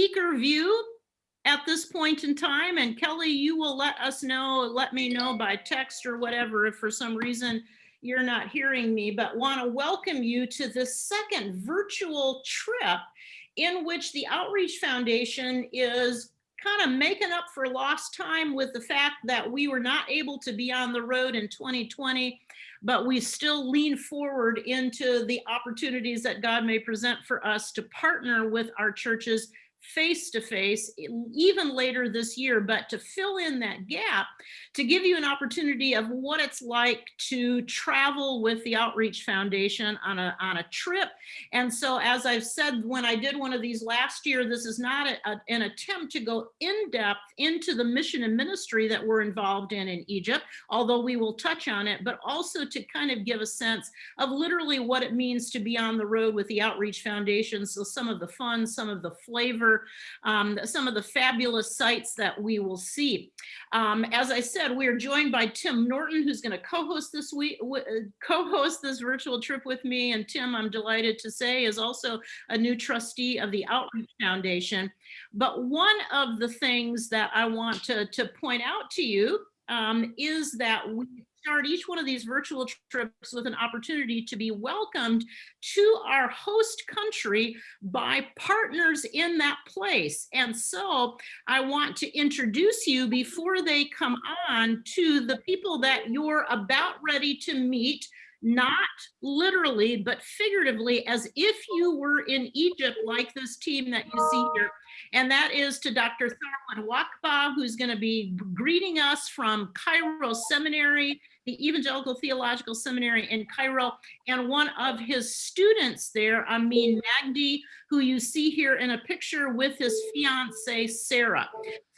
speaker view at this point in time. And Kelly, you will let us know, let me know by text or whatever if for some reason you're not hearing me, but want to welcome you to the second virtual trip in which the Outreach Foundation is kind of making up for lost time with the fact that we were not able to be on the road in 2020, but we still lean forward into the opportunities that God may present for us to partner with our churches face to face even later this year, but to fill in that gap, to give you an opportunity of what it's like to travel with the Outreach Foundation on a, on a trip. And so, as I've said, when I did one of these last year, this is not a, a, an attempt to go in depth into the mission and ministry that we're involved in in Egypt, although we will touch on it, but also to kind of give a sense of literally what it means to be on the road with the Outreach Foundation. So some of the fun, some of the flavor, um, some of the fabulous sites that we will see. Um, as I said, we are joined by Tim Norton, who's going to co-host this week, co-host this virtual trip with me. And Tim, I'm delighted to say, is also a new trustee of the Outreach Foundation. But one of the things that I want to, to point out to you um, is that we start each one of these virtual trips with an opportunity to be welcomed to our host country by partners in that place. And so I want to introduce you before they come on to the people that you're about ready to meet not literally, but figuratively, as if you were in Egypt, like this team that you see here. And that is to Dr. Tharwat Wahba, who's going to be greeting us from Cairo Seminary the Evangelical Theological Seminary in Cairo, and one of his students there, Amin Magdi, who you see here in a picture with his fiance, Sarah.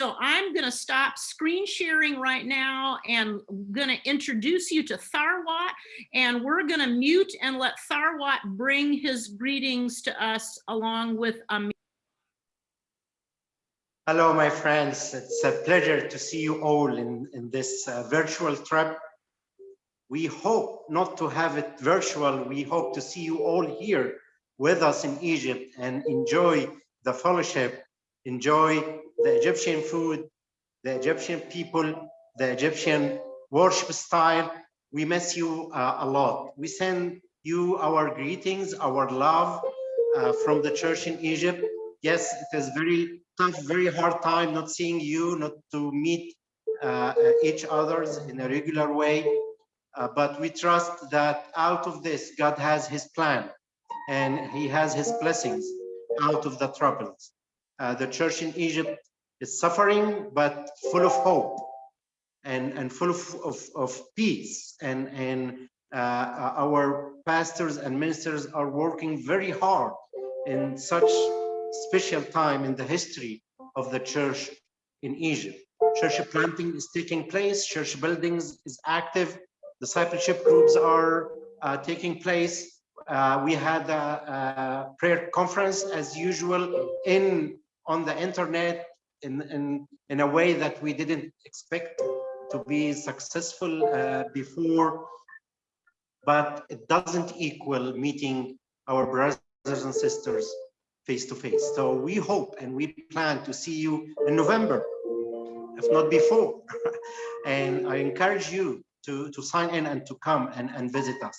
So I'm gonna stop screen sharing right now and gonna introduce you to Tharwat, and we're gonna mute and let Tharwat bring his greetings to us along with Amin. Hello, my friends. It's a pleasure to see you all in, in this uh, virtual trip we hope not to have it virtual. We hope to see you all here with us in Egypt and enjoy the fellowship, enjoy the Egyptian food, the Egyptian people, the Egyptian worship style. We miss you uh, a lot. We send you our greetings, our love uh, from the church in Egypt. Yes, it is very tough, very hard time not seeing you, not to meet uh, each others in a regular way. Uh, but we trust that out of this, God has his plan and he has his blessings out of the troubles. Uh, the church in Egypt is suffering, but full of hope and, and full of, of, of peace. And, and uh, our pastors and ministers are working very hard in such special time in the history of the church in Egypt. Church planting is taking place, church buildings is active, discipleship groups are uh, taking place. Uh, we had a, a, prayer conference as usual in on the internet in, in, in a way that we didn't expect to be successful uh, before, but it doesn't equal meeting our brothers and sisters face to face. So we hope and we plan to see you in November, if not before. and I encourage you to, to sign in and to come and, and visit us.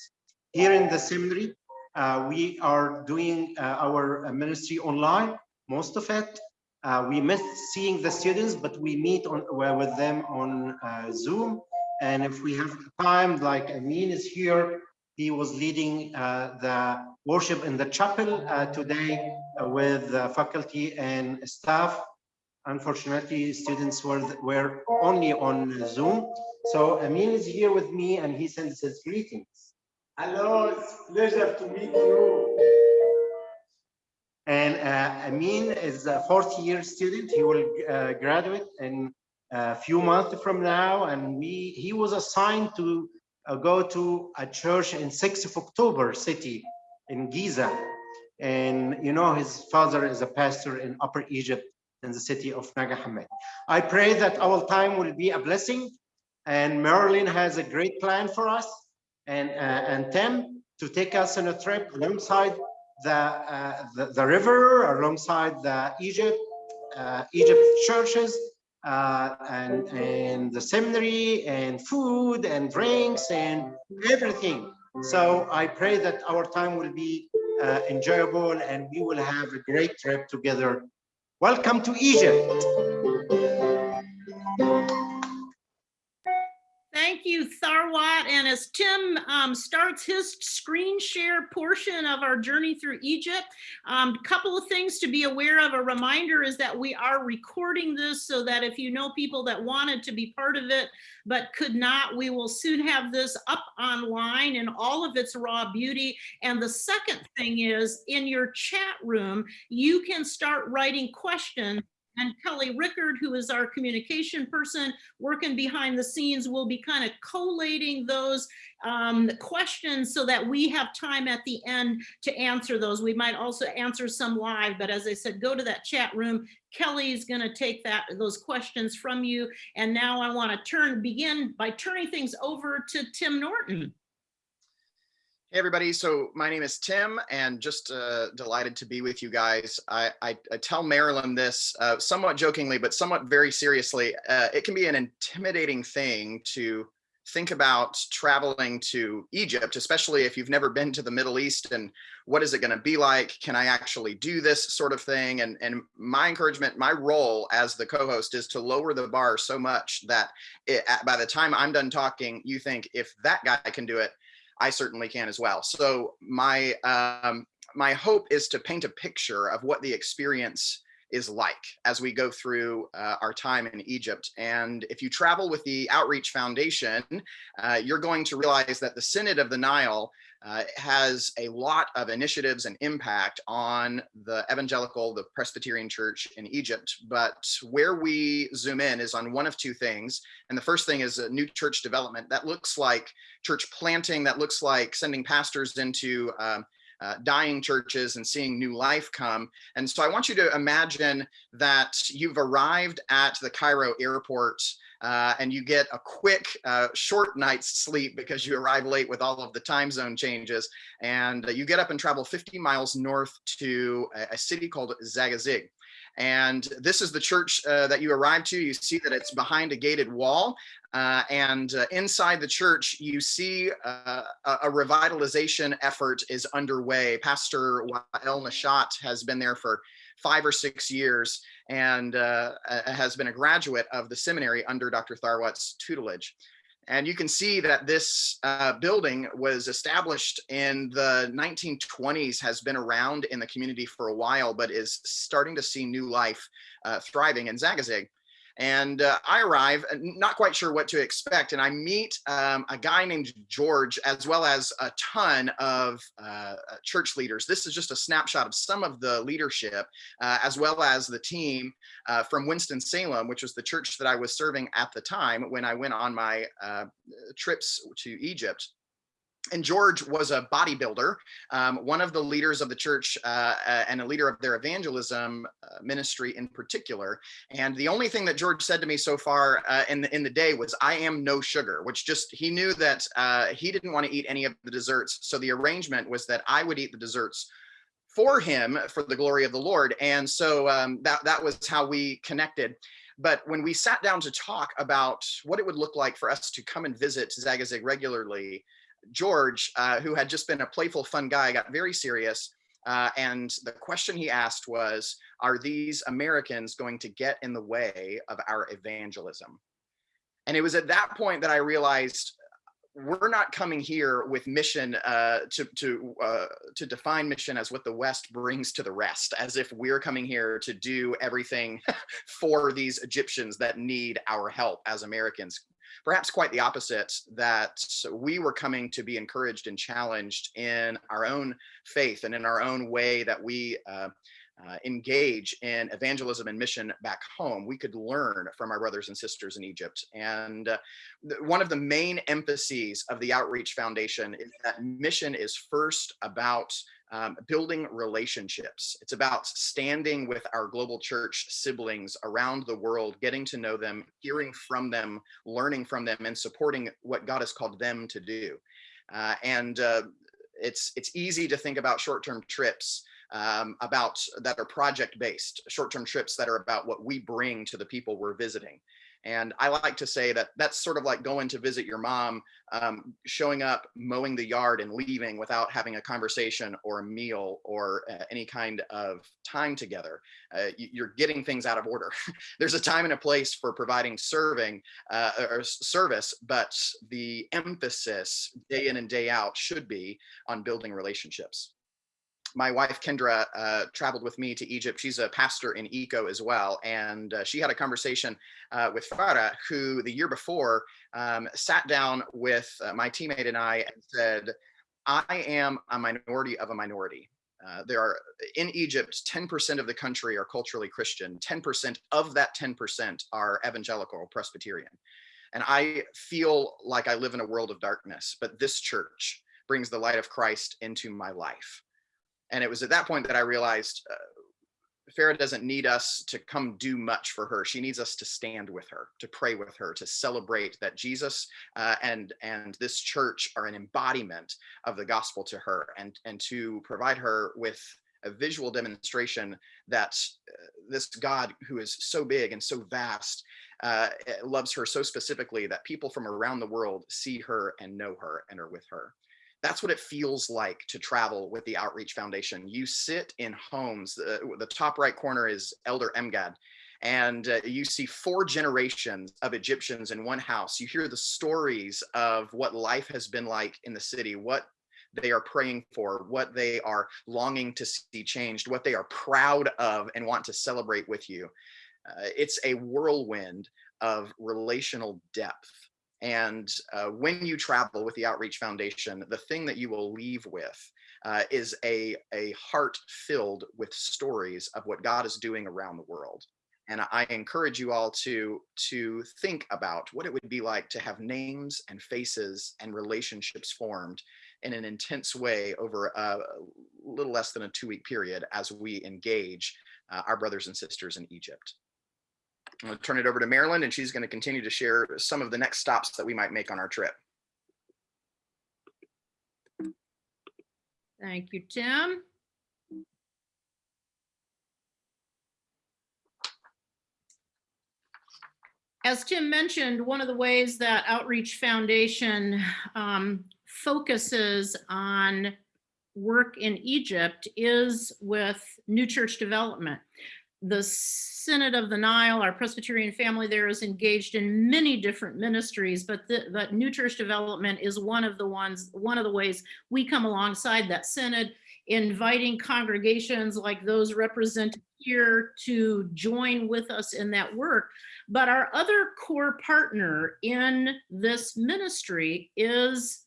Here in the seminary, uh, we are doing uh, our uh, ministry online, most of it. Uh, we miss seeing the students, but we meet on, with them on uh, Zoom. And if we have time, like Amin is here, he was leading uh, the worship in the chapel today with faculty and staff. Unfortunately, students were, were only on Zoom. So Amin is here with me and he sends his greetings. Hello, it's pleasure to meet you. And uh, Amin is a fourth year student. He will uh, graduate in a few months from now. And we he was assigned to uh, go to a church in 6th of October city in Giza. And you know, his father is a pastor in Upper Egypt in the city of Nag Hammadi. I pray that our time will be a blessing and Marilyn has a great plan for us and uh, and Tim to take us on a trip alongside the, uh, the, the river, alongside the Egypt, uh, Egypt churches uh, and, and the seminary and food and drinks and everything. So I pray that our time will be uh, enjoyable and we will have a great trip together. Welcome to Egypt. Thank you, Tharwat. And as Tim um, starts his screen share portion of our journey through Egypt, a um, couple of things to be aware of. A reminder is that we are recording this so that if you know people that wanted to be part of it but could not, we will soon have this up online in all of its raw beauty. And the second thing is in your chat room, you can start writing questions and Kelly Rickard, who is our communication person working behind the scenes, will be kind of collating those um, questions so that we have time at the end to answer those. We might also answer some live, but as I said, go to that chat room. Kelly's going to take that those questions from you. And now I want to turn begin by turning things over to Tim Norton. Hey everybody, so my name is Tim and just uh, delighted to be with you guys. I, I, I tell Marilyn this uh, somewhat jokingly, but somewhat very seriously. Uh, it can be an intimidating thing to think about traveling to Egypt, especially if you've never been to the Middle East and what is it gonna be like? Can I actually do this sort of thing? And, and my encouragement, my role as the co-host is to lower the bar so much that it, by the time I'm done talking, you think if that guy can do it, I certainly can as well. So my um, my hope is to paint a picture of what the experience is like as we go through uh, our time in Egypt. And if you travel with the Outreach Foundation, uh, you're going to realize that the Synod of the Nile uh, has a lot of initiatives and impact on the evangelical, the Presbyterian church in Egypt. But where we zoom in is on one of two things. And the first thing is a new church development that looks like church planting, that looks like sending pastors into um, uh, dying churches and seeing new life come. And so I want you to imagine that you've arrived at the Cairo airport uh, and you get a quick uh, short night's sleep because you arrive late with all of the time zone changes and uh, you get up and travel 50 miles north to a, a city called Zagazig. And this is the church uh, that you arrive to. You see that it's behind a gated wall. Uh, and uh, inside the church, you see uh, a revitalization effort is underway. Pastor Wael Nashat has been there for five or six years and uh, has been a graduate of the seminary under Dr. Tharwat's tutelage. And you can see that this uh, building was established in the 1920s, has been around in the community for a while, but is starting to see new life uh, thriving in Zagazig. And uh, I arrive, uh, not quite sure what to expect, and I meet um, a guy named George, as well as a ton of uh, uh church leaders. This is just a snapshot of some of the leadership, uh, as well as the team uh, from Winston-Salem, which was the church that I was serving at the time when I went on my trips to Egypt and George was a bodybuilder, um, one of the leaders of the church uh, uh, and a leader of their evangelism uh, ministry in particular. And the only thing that George said to me so far uh, in, the, in the day was, I am no sugar, which just, he knew that uh, he didn't want to eat any of the desserts. So the arrangement was that I would eat the desserts for him for the glory of the Lord. And so um, that, that was how we connected. But when we sat down to talk about what it would look like for us to come and visit Zagazig regularly, George, uh, who had just been a playful, fun guy, got very serious. Uh, and the question he asked was, are these Americans going to get in the way of our evangelism? And it was at that point that I realized we're not coming here with mission uh, to to uh, to define mission as what the West brings to the rest, as if we're coming here to do everything for these Egyptians that need our help as Americans perhaps quite the opposite, that we were coming to be encouraged and challenged in our own faith and in our own way that we uh, uh, engage in evangelism and mission back home, we could learn from our brothers and sisters in Egypt. And uh, one of the main emphases of the Outreach Foundation is that mission is first about um, building relationships. It's about standing with our global church siblings around the world, getting to know them, hearing from them, learning from them, and supporting what God has called them to do. Uh, and uh, it's it's easy to think about short-term trips um, about that are project based, short-term trips that are about what we bring to the people we're visiting. And I like to say that that's sort of like going to visit your mom, um, showing up, mowing the yard and leaving without having a conversation or a meal or uh, any kind of time together. Uh, you- you're getting things out of order. There's a time and a place for providing serving uh, or service, but the emphasis day in and day out should be on building relationships my wife Kendra uh, traveled with me to Egypt. She's a pastor in Eco as well, and uh, she had a conversation uh, with Farah, who the year before um, sat down with uh, my teammate and I and said, "I am a minority of a minority." Uh, there are in Egypt, 10% of the country are culturally Christian. 10% of that 10% are evangelical or Presbyterian. And I feel like I live in a world of darkness, but this church brings the light of Christ into my life. And it was at that point that I realized uh, Farah doesn't need us to come do much for her. She needs us to stand with her, to pray with her, to celebrate that Jesus uh, and and this church are an embodiment of the gospel to her, and and to provide her with a visual demonstration that uh, this God who is so big and so vast uh, loves her so specifically that people from around the world see her and know her and are with her that's what it feels like to travel with the Outreach Foundation. You sit in homes, uh, the top right corner is Elder Emgad, and uh, you see four generations of Egyptians in one house. You hear the stories of what life has been like in the city, what they are praying for, what they are longing to see changed, what they are proud of and want to celebrate with you. Uh, it's a whirlwind of relational depth. And uh, when you travel with the Outreach Foundation, the thing that you will leave with uh, is a, a heart filled with stories of what God is doing around the world. And I encourage you all to, to think about what it would be like to have names and faces and relationships formed in an intense way over a little less than a two week period as we engage uh, our brothers and sisters in Egypt. I'm going to turn it over to Marilyn and she's going to continue to share some of the next stops that we might make on our trip. Thank you, Tim. As Tim mentioned, one of the ways that Outreach Foundation um, focuses on work in Egypt is with new church development. The Synod of the Nile, our Presbyterian family there is engaged in many different ministries, but the, but new church development is one of the ones, one of the ways we come alongside that synod, inviting congregations like those represented here to join with us in that work. But our other core partner in this ministry is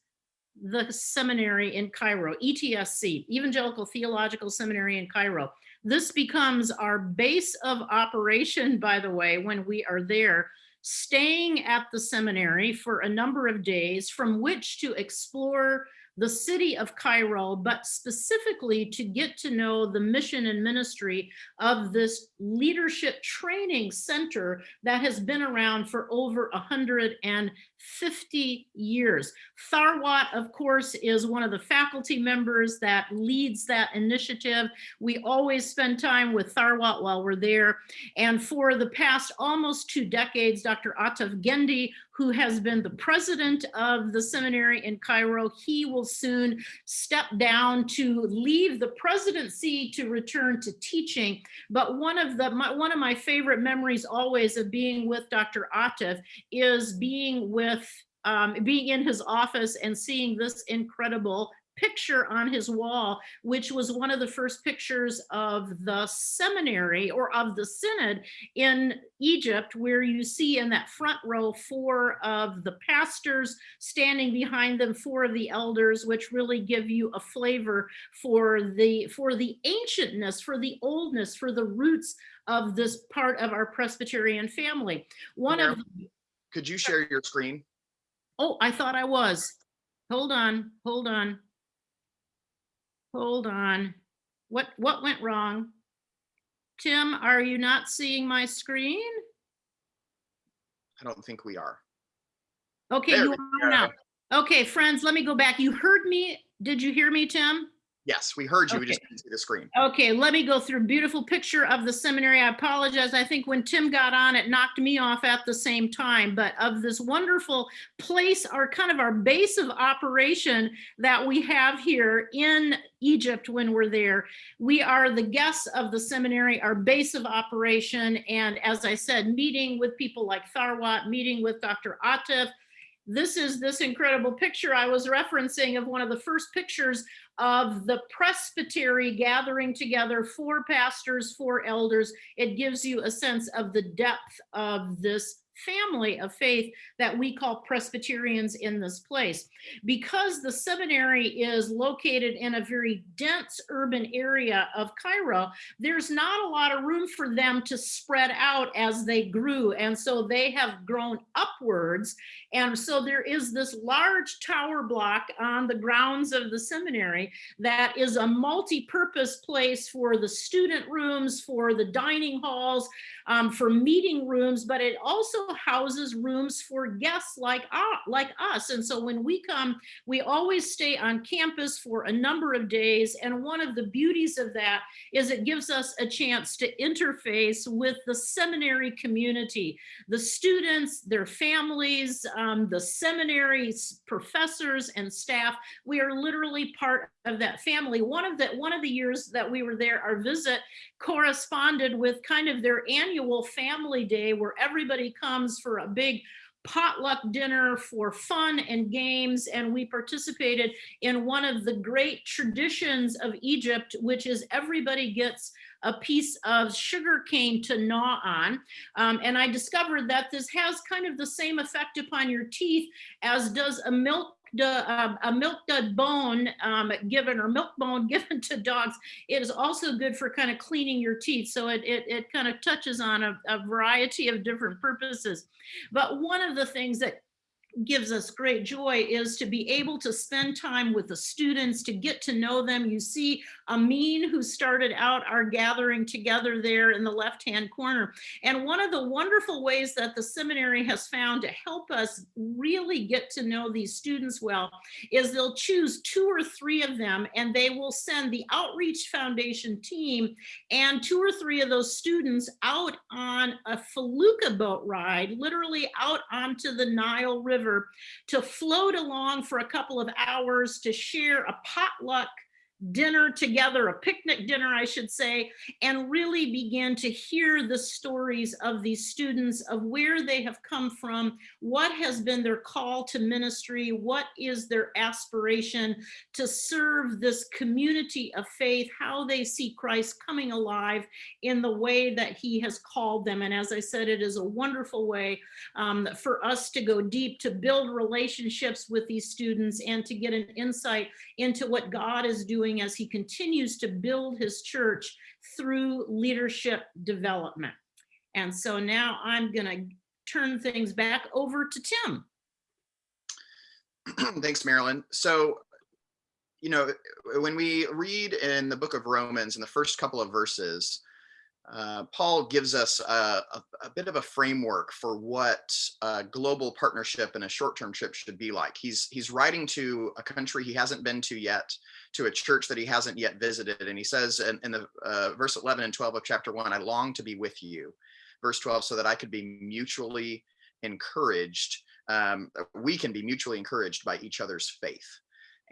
the seminary in Cairo, ETSC, Evangelical Theological Seminary in Cairo. This becomes our base of operation, by the way, when we are there, staying at the seminary for a number of days from which to explore the city of Cairo, but specifically to get to know the mission and ministry of this leadership training center that has been around for over 150 years. Tharwat, of course, is one of the faculty members that leads that initiative. We always spend time with Tharwat while we're there. And for the past almost two decades, Dr. Atef Gendy, who has been the president of the seminary in Cairo, he will soon step down to leave the presidency to return to teaching. But one of the my, one of my favorite memories always of being with Dr. Atef is being with um, being in his office and seeing this incredible picture on his wall, which was one of the first pictures of the seminary or of the synod in Egypt, where you see in that front row four of the pastors standing behind them, four of the elders, which really give you a flavor for the for the ancientness, for the oldness, for the roots of this part of our Presbyterian family. One of the Could you share your screen? Oh, I thought I was. Hold on, hold on. Hold on. What, what went wrong? Tim, are you not seeing my screen? I don't think we are. Okay, There you are now. Okay, friends, let me go back. You heard me. Did you hear me, Tim? Yes, we heard you. We just Okay. couldn't see the screen. Okay, let me go through beautiful picture of the seminary. I apologize. I think when Tim got on, it knocked me off at the same time, but of this wonderful place, our kind of our base of operation that we have here in Egypt when we're there. We are the guests of the seminary, our base of operation. And as I said, meeting with people like Tharwat, meeting with Dr. Atef. This is this incredible picture I was referencing of one of the first pictures of the presbytery gathering together, four pastors, four elders. It gives you a sense of the depth of this family of faith that we call Presbyterians in this place. Because the seminary is located in a very dense urban area of Cairo, there's not a lot of room for them to spread out as they grew. And so they have grown upwards. And so there is this large tower block on the grounds of the seminary that is a multi-purpose place for the student rooms, for the dining halls, um, for meeting rooms, but it also houses rooms for guests like, uh, like us. And so when we come, we always stay on campus for a number of days. And one of the beauties of that is it gives us a chance to interface with the seminary community, the students, their families, um, the seminary's professors and staff. We are literally part of that family. One of the, one of the years that we were there, our visit corresponded with kind of their annual family day where everybody comes for a big potluck dinner for fun and games. And we participated in one of the great traditions of Egypt, which is everybody gets a piece of sugar cane to gnaw on. Um, and I discovered that this has kind of the same effect upon your teeth as does a milk uh, a milk bone um, given or milk bone given to dogs it is also good for kind of cleaning your teeth. So it, it, it kind of touches on a, a variety of different purposes. But one of the things that gives us great joy is to be able to spend time with the students, to get to know them. You see Amin, who started out our gathering together there in the left-hand corner. And one of the wonderful ways that the seminary has found to help us really get to know these students well is they'll choose two or three of them and they will send the Outreach Foundation team and two or three of those students out on a felucca boat ride, literally out onto the Nile River to float along for a couple of hours to share a potluck dinner together, a picnic dinner, I should say, and really begin to hear the stories of these students of where they have come from, what has been their call to ministry, what is their aspiration to serve this community of faith, how they see Christ coming alive in the way that he has called them. And as I said, it is a wonderful way um, for us to go deep, to build relationships with these students and to get an insight into what God is doing as he continues to build his church through leadership development. And so now I'm going to turn things back over to Tim. Thanks, Marilyn. So, you know, when we read in the book of Romans in the first couple of verses, uh, Paul gives us a, a, a, bit of a framework for what a global partnership and a short-term trip should be like. He's he's writing to a country he hasn't been to yet, to a church that he hasn't yet visited, and he says in, in the uh, verse 11 and 12 of chapter one, "I long to be with you." Verse 12, so that I could be mutually encouraged. Um, we can be mutually encouraged by each other's faith,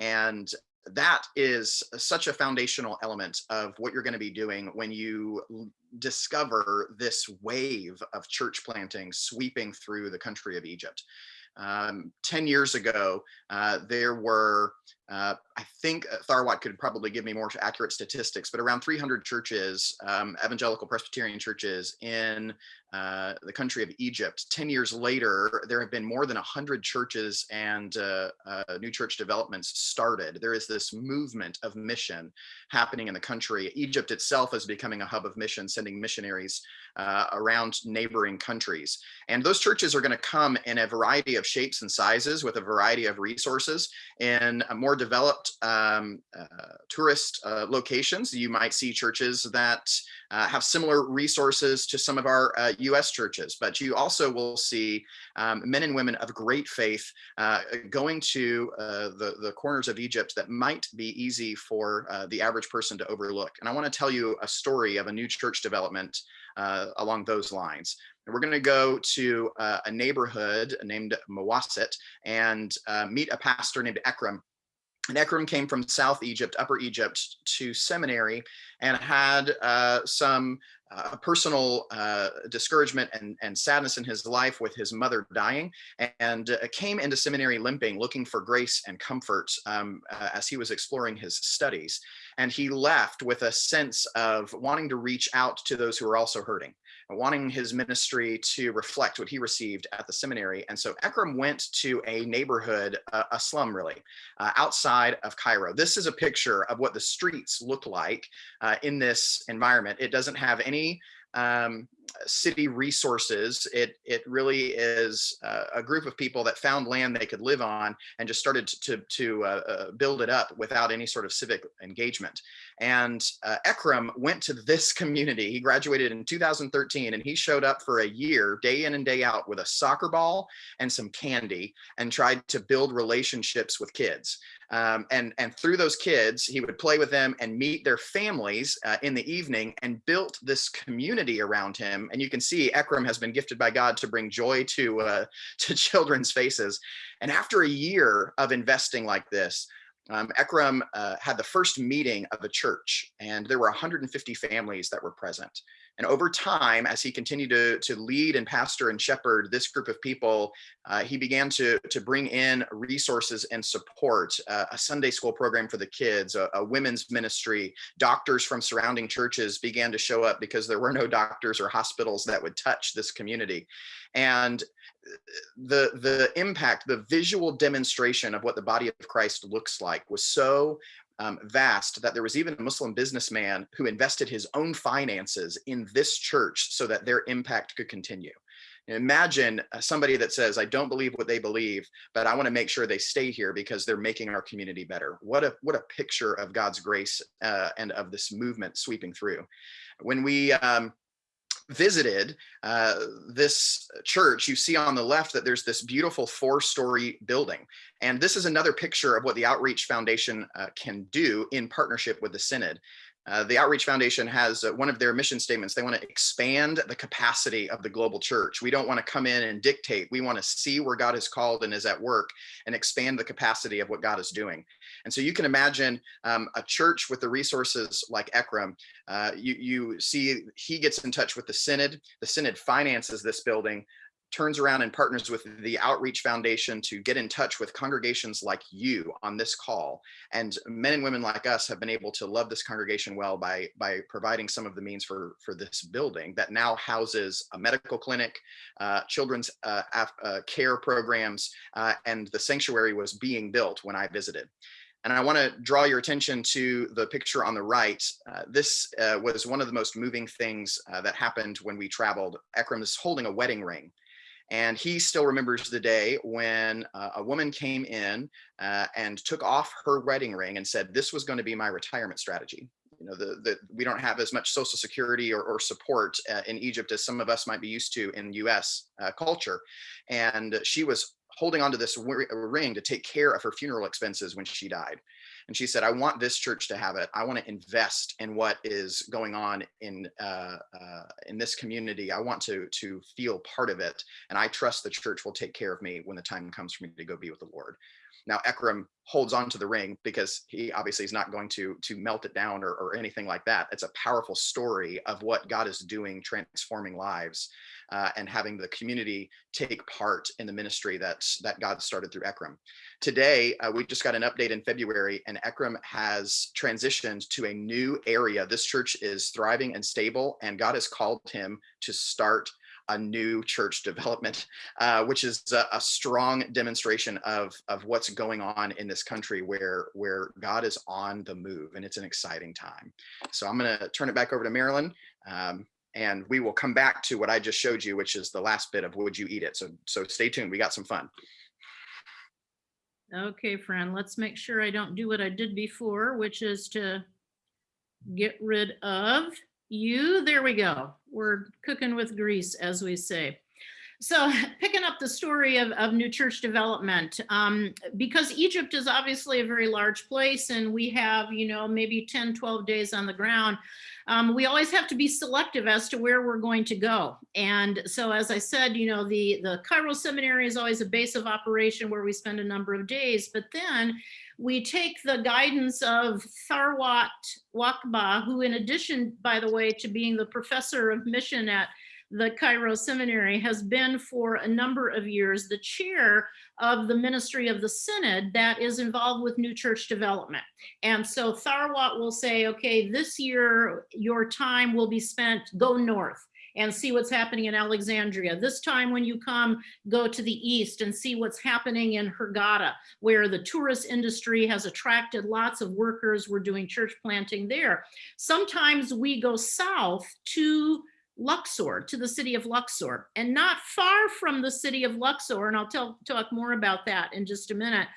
and that is such a foundational element of what you're going to be doing when you discover this wave of church planting sweeping through the country of Egypt. Um, 10 years ago, uh, there were, uh, I think Tharwat could probably give me more accurate statistics, but around 300 churches, um, evangelical Presbyterian churches in uh, the country of Egypt. 10 years later, there have been more than 100 churches and uh, uh, new church developments started. There is this movement of mission happening in the country. Egypt itself is becoming a hub of mission, sending missionaries uh, around neighboring countries. And those churches are going to come in a variety of shapes and sizes with a variety of resources. In a more developed um, uh, tourist uh, locations, you might see churches that uh, have similar resources to some of our uh, US churches, but you also will see um, men and women of great faith uh, going to uh, the, the corners of Egypt that might be easy for uh, the average person to overlook. And I want to tell you a story of a new church development uh, along those lines. And we're going to go to uh, a neighborhood named Mawasit and uh, meet a pastor named Ekram. And Ekram came from South Egypt, Upper Egypt to seminary and had uh, some uh, personal uh, discouragement and, and sadness in his life with his mother dying and uh, came into seminary limping, looking for grace and comfort um, uh, as he was exploring his studies. And he left with a sense of wanting to reach out to those who are also hurting wanting his ministry to reflect what he received at the seminary. And so Ekram went to a neighborhood, a slum really, uh, outside of Cairo. This is a picture of what the streets look like uh, in this environment. It doesn't have any um, city resources. It it really is uh, a group of people that found land they could live on and just started to to uh, uh, build it up without any sort of civic engagement. And uh, Ekram went to this community. He graduated in 2013 and he showed up for a year, day in and day out with a soccer ball and some candy and tried to build relationships with kids. Um, and, and through those kids, he would play with them and meet their families uh, in the evening and built this community around him. And you can see Ekram has been gifted by God to bring joy to, uh, to children's faces. And after a year of investing like this, um, Ekram uh, had the first meeting of a church and there were 150 families that were present. And over time, as he continued to, to lead and pastor and shepherd this group of people, uh, he began to, to bring in resources and support, uh, a Sunday school program for the kids, a, a, women's ministry, doctors from surrounding churches began to show up because there were no doctors or hospitals that would touch this community. And uh, the, the impact, the visual demonstration of what the body of Christ looks like was so um, vast that there was even a Muslim businessman who invested his own finances in this church so that their impact could continue. Imagine uh, somebody that says, I don't believe what they believe, but I want to make sure they stay here because they're making our community better. What a, what a picture of God's grace uh, and of this movement sweeping through. When we um, visited uh, this church, you see on the left that there's this beautiful four-story building. And this is another picture of what the Outreach Foundation uh, can do in partnership with the Synod. Uh, the Outreach Foundation has uh, one of their mission statements. They want to expand the capacity of the global church. We don't want to come in and dictate. We want to see where God is called and is at work and expand the capacity of what God is doing. And so you can imagine um, a church with the resources like Ekram. Uh, you, you see he gets in touch with the Synod. The Synod finances this building turns around and partners with the Outreach Foundation to get in touch with congregations like you on this call. And men and women like us have been able to love this congregation well by, by providing some of the means for, for this building that now houses a medical clinic, uh, children's uh, uh, care programs, uh, and the sanctuary was being built when I visited. And I want to draw your attention to the picture on the right. Uh, this uh, was one of the most moving things uh, that happened when we traveled. Ekram is holding a wedding ring. And he still remembers the day when uh, a woman came in uh, and took off her wedding ring and said, this was going to be my retirement strategy. You know, the, the, we don't have as much social security or, or support uh, in Egypt as some of us might be used to in US uh, culture. And she was holding onto this ring to take care of her funeral expenses when she died. And she said, I want this church to have it. I want to invest in what is going on in uh, uh, in this community. I want to to feel part of it. And I trust the church will take care of me when the time comes for me to go be with the Lord. Now Ekram holds on to the ring because he obviously is not going to to melt it down or, or anything like that. It's a powerful story of what God is doing, transforming lives uh, and having the community take part in the ministry that's that God started through Ekram. Today, uh, we just got an update in February and Ekram has transitioned to a new area. This church is thriving and stable and God has called him to start a new church development, uh, which is a, a, strong demonstration of, of what's going on in this country where, where God is on the move and it's an exciting time. So I'm gonna turn it back over to Marilyn. Um, And we will come back to what I just showed you, which is the last bit of would you eat it? So, so stay tuned. We got some fun. Okay, friend, let's make sure I don't do what I did before, which is to get rid of you. There we go. We're cooking with grease, as we say. So picking up the story of, of new church development, um, because Egypt is obviously a very large place and we have, you know, maybe 10, 12 days on the ground. Um, we always have to be selective as to where we're going to go. And so, as I said, you know, the, the Cairo Seminary is always a base of operation where we spend a number of days, but then we take the guidance of Tharwat Wahba, who in addition, by the way, to being the professor of mission at the Cairo Seminary has been for a number of years the chair of the ministry of the synod that is involved with new church development. And so Tharwat will say, okay, this year your time will be spent, go north and see what's happening in Alexandria. This time when you come, go to the east and see what's happening in Hurghada, where the tourist industry has attracted lots of workers. We're doing church planting there. Sometimes we go south to Luxor, to the city of Luxor. And not far from the city of Luxor, and I'll tell, talk more about that in just a minute,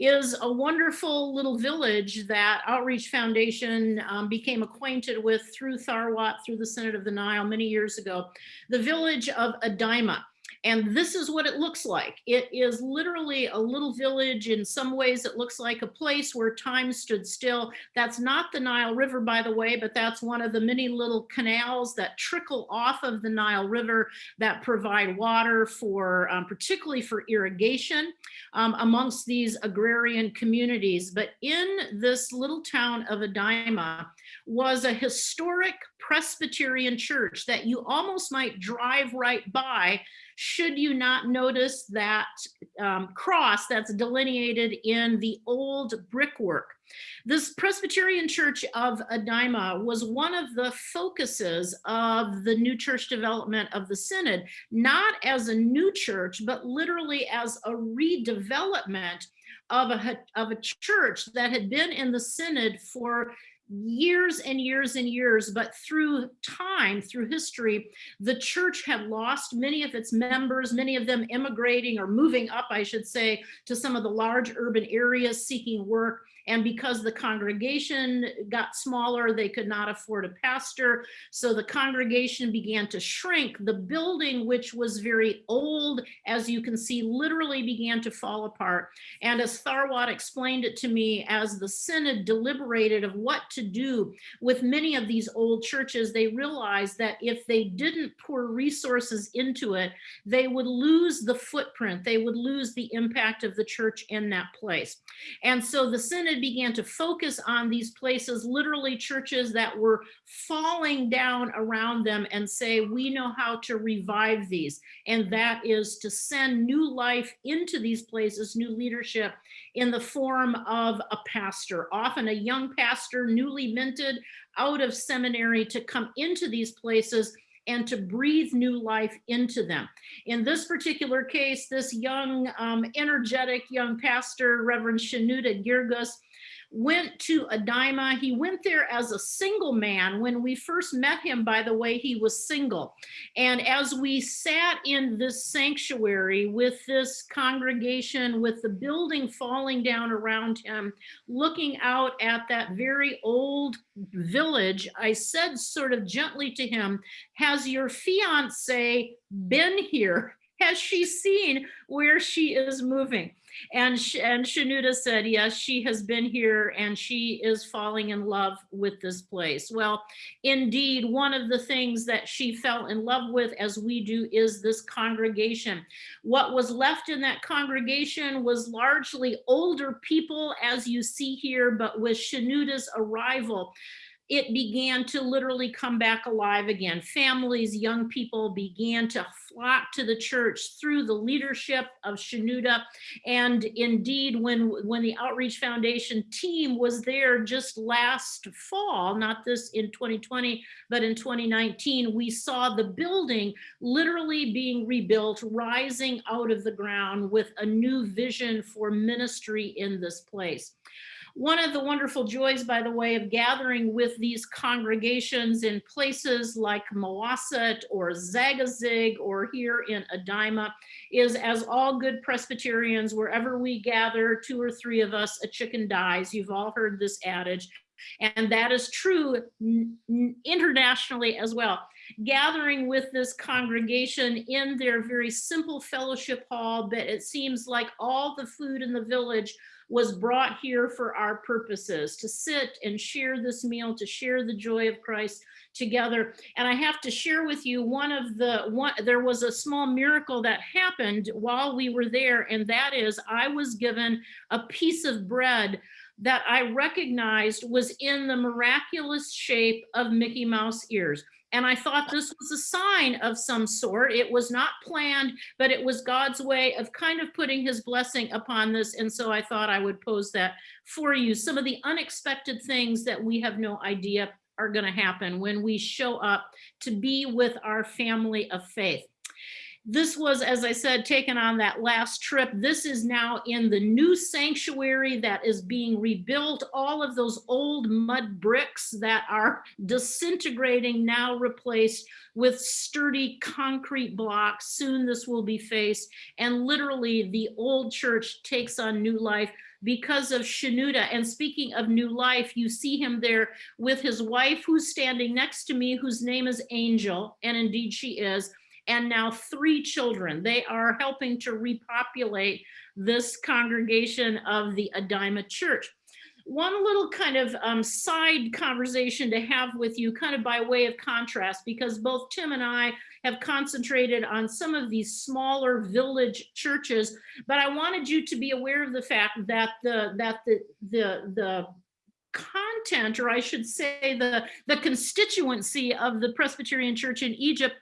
is a wonderful little village that Outreach Foundation um, became acquainted with through Tharwat, through the Synod of the Nile many years ago, the village of Adima. And this is what it looks like. It is literally a little village. In some ways, it looks like a place where time stood still. That's not the Nile River, by the way, but that's one of the many little canals that trickle off of the Nile River that provide water for, um, particularly for irrigation um, amongst these agrarian communities. But in this little town of Adima was a historic Presbyterian church that you almost might drive right by should you not notice that um, cross that's delineated in the old brickwork. This Presbyterian Church of Adima was one of the focuses of the new church development of the Synod, not as a new church, but literally as a redevelopment of a, of a church that had been in the Synod for years and years and years, but through time, through history, the church had lost many of its members, many of them immigrating or moving up, I should say, to some of the large urban areas seeking work. And because the congregation got smaller, they could not afford a pastor. So the congregation began to shrink. The building, which was very old, as you can see, literally began to fall apart. And as Tharwat explained it to me, as the synod deliberated of what to do with many of these old churches, they realized that if they didn't pour resources into it, they would lose the footprint. They would lose the impact of the church in that place. And so the synod began to focus on these places, literally churches that were falling down around them and say, we know how to revive these. And that is to send new life into these places, new leadership in the form of a pastor, often a young pastor, newly minted out of seminary to come into these places and to breathe new life into them. In this particular case, this young, um, energetic young pastor, Reverend Shenouda Girgis, went to Adima. He went there as a single man. When we first met him, by the way, he was single. And as we sat in this sanctuary with this congregation, with the building falling down around him, looking out at that very old village, I said sort of gently to him, has your fiance been here? Has she seen where she is moving? And, and Shenouda said, yes, she has been here and she is falling in love with this place. Well, indeed, one of the things that she fell in love with, as we do, is this congregation. What was left in that congregation was largely older people, as you see here, but with Shenouda's arrival, it began to literally come back alive again. Families, young people began to flock to the church through the leadership of Shenouda. And indeed, when, when the Outreach Foundation team was there just last fall, not this in 2020, but in 2019, we saw the building literally being rebuilt, rising out of the ground with a new vision for ministry in this place. One of the wonderful joys, by the way, of gathering with these congregations in places like Mowassat or Zagazig or here in Adima is as all good Presbyterians, wherever we gather, two or three of us, a chicken dies. You've all heard this adage. And that is true internationally as well. Gathering with this congregation in their very simple fellowship hall, but it seems like all the food in the village was brought here for our purposes, to sit and share this meal, to share the joy of Christ together. And I have to share with you one of the one there was a small miracle that happened while we were there and that is I was given a piece of bread that I recognized was in the miraculous shape of Mickey Mouse ears. And I thought this was a sign of some sort. It was not planned, but it was God's way of kind of putting his blessing upon this. And so I thought I would pose that for you. Some of the unexpected things that we have no idea are going to happen when we show up to be with our family of faith. This was, as I said, taken on that last trip. This is now in the new sanctuary that is being rebuilt. All of those old mud bricks that are disintegrating now replaced with sturdy concrete blocks. Soon this will be faced. And literally the old church takes on new life because of Shenouda. And speaking of new life, you see him there with his wife who's standing next to me, whose name is Angel, and indeed she is and now three children. They are helping to repopulate this congregation of the Adima Church. One little kind of um, side conversation to have with you, kind of by way of contrast, because both Tim and I have concentrated on some of these smaller village churches, but I wanted you to be aware of the fact that the that the the the content, or I should say the the constituency of the Presbyterian Church in Egypt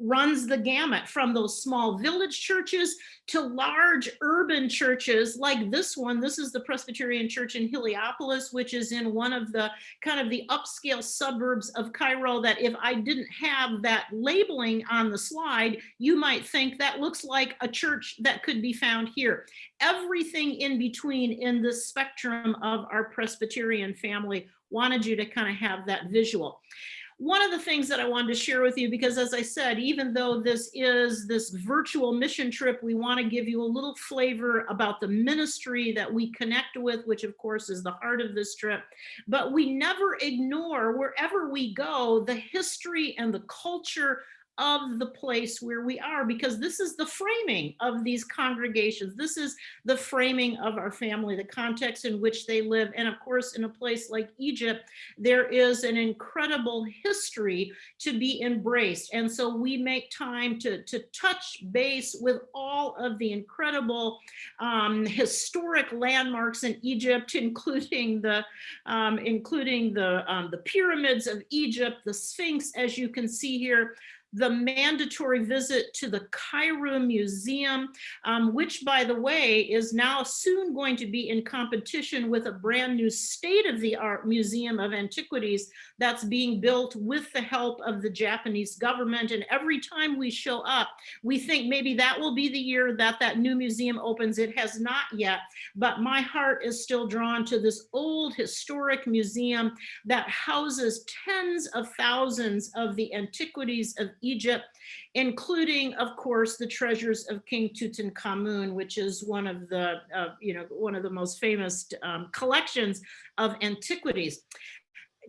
runs the gamut from those small village churches to large urban churches like this one. This is the Presbyterian Church in Heliopolis, which is in one of the kind of the upscale suburbs of Cairo that if I didn't have that labeling on the slide, you might think that looks like a church that could be found here. Everything in between in the spectrum of our Presbyterian family wanted you to kind of have that visual one of the things that I wanted to share with you, because as I said, even though this is this virtual mission trip, we want to give you a little flavor about the ministry that we connect with, which of course is the heart of this trip. But we never ignore wherever we go, the history and the culture of the place where we are because this is the framing of these congregations. This is the framing of our family the context in which they live. And of course in a place like egypt there is an incredible history to be embraced. And so we make time to to touch base with all of the incredible um, historic landmarks in egypt including the um, including the um, the pyramids of egypt the sphinx as you can see here the mandatory visit to the Cairo Museum, um, which by the way, is now soon going to be in competition with a brand new state-of-the-art Museum of Antiquities that's being built with the help of the Japanese government. And every time we show up, we think maybe that will be the year that that new museum opens. It has not yet, but my heart is still drawn to this old historic museum that houses tens of thousands of the antiquities of Egypt, including, of course, the treasures of King Tutankhamun, which is one of the, uh, you know, one of the most famous um, collections of antiquities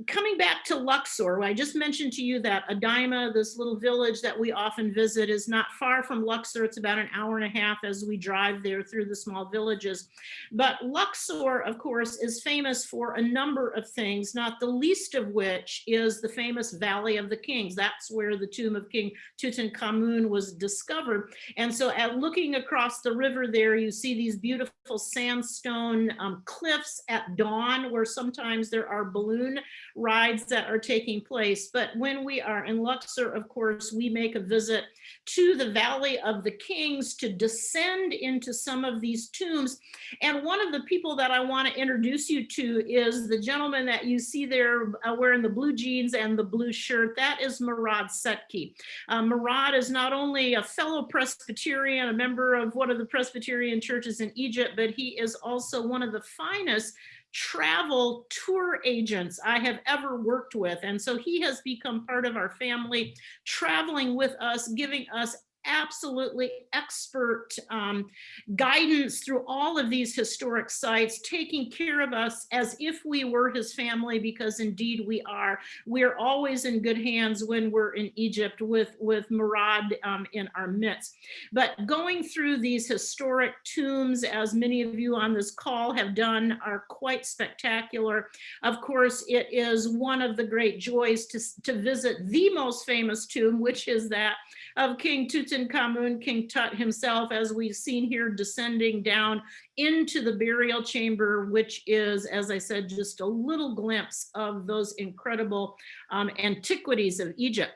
coming back to Luxor, I just mentioned to you that Adima, this little village that we often visit, is not far from Luxor. It's about an hour and a half as we drive there through the small villages. But Luxor, of course, is famous for a number of things, not the least of which is the famous Valley of the Kings. That's where the tomb of King Tutankhamun was discovered. And so at looking across the river there, you see these beautiful sandstone um, cliffs at dawn where sometimes there are balloon rides that are taking place. But when we are in Luxor, of course, we make a visit to the Valley of the Kings to descend into some of these tombs. And one of the people that I want to introduce you to is the gentleman that you see there uh, wearing the blue jeans and the blue shirt. That is Murad Setki. Uh, Murad is not only a fellow Presbyterian, a member of one of the Presbyterian churches in Egypt, but he is also one of the finest travel tour agents I have ever worked with. And so he has become part of our family, traveling with us, giving us absolutely expert um, guidance through all of these historic sites, taking care of us as if we were his family, because indeed we are. We're always in good hands when we're in Egypt with, with Murad um, in our midst. But going through these historic tombs, as many of you on this call have done, are quite spectacular. Of course, it is one of the great joys to, to visit the most famous tomb, which is that of King Tutankhamun, King Tut himself, as we've seen here descending down into the burial chamber, which is, as I said, just a little glimpse of those incredible um, antiquities of Egypt.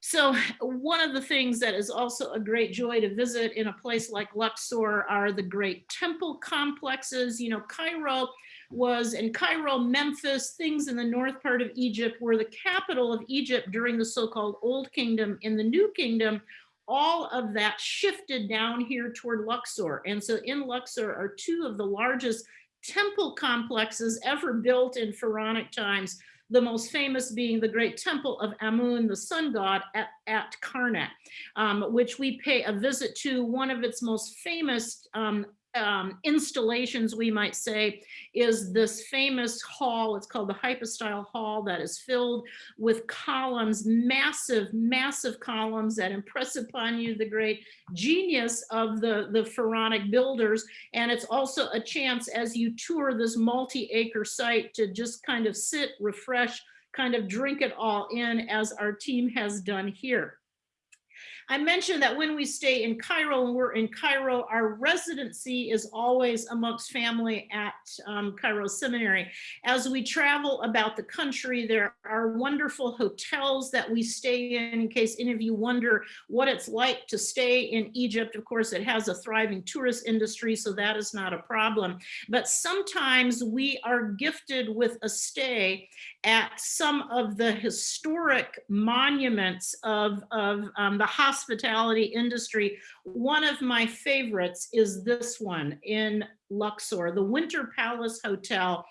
So one of the things that is also a great joy to visit in a place like Luxor are the great temple complexes. You know, Cairo was in Cairo, Memphis, things in the north part of Egypt were the capital of Egypt during the so-called Old Kingdom. In the New Kingdom, all of that shifted down here toward Luxor. And so in Luxor are two of the largest temple complexes ever built in pharaonic times. The most famous being the great temple of Amun, the sun god at, at Karnak, um, which we pay a visit to. One of its most famous um, um, installations, we might say, is this famous hall. It's called the Hypostyle Hall that is filled with columns, massive, massive columns that impress upon you the great genius of the, the pharaonic builders. And it's also a chance as you tour this multi-acre site to just kind of sit, refresh, kind of drink it all in as our team has done here. I mentioned that when we stay in Cairo and we're in Cairo, our residency is always amongst family at um, Cairo Seminary. As we travel about the country, there are wonderful hotels that we stay in, in case any of you wonder what it's like to stay in Egypt. Of course, it has a thriving tourist industry, so that is not a problem. But sometimes we are gifted with a stay at some of the historic monuments of, of um, the hospitality industry. One of my favorites is this one in Luxor, the Winter Palace Hotel,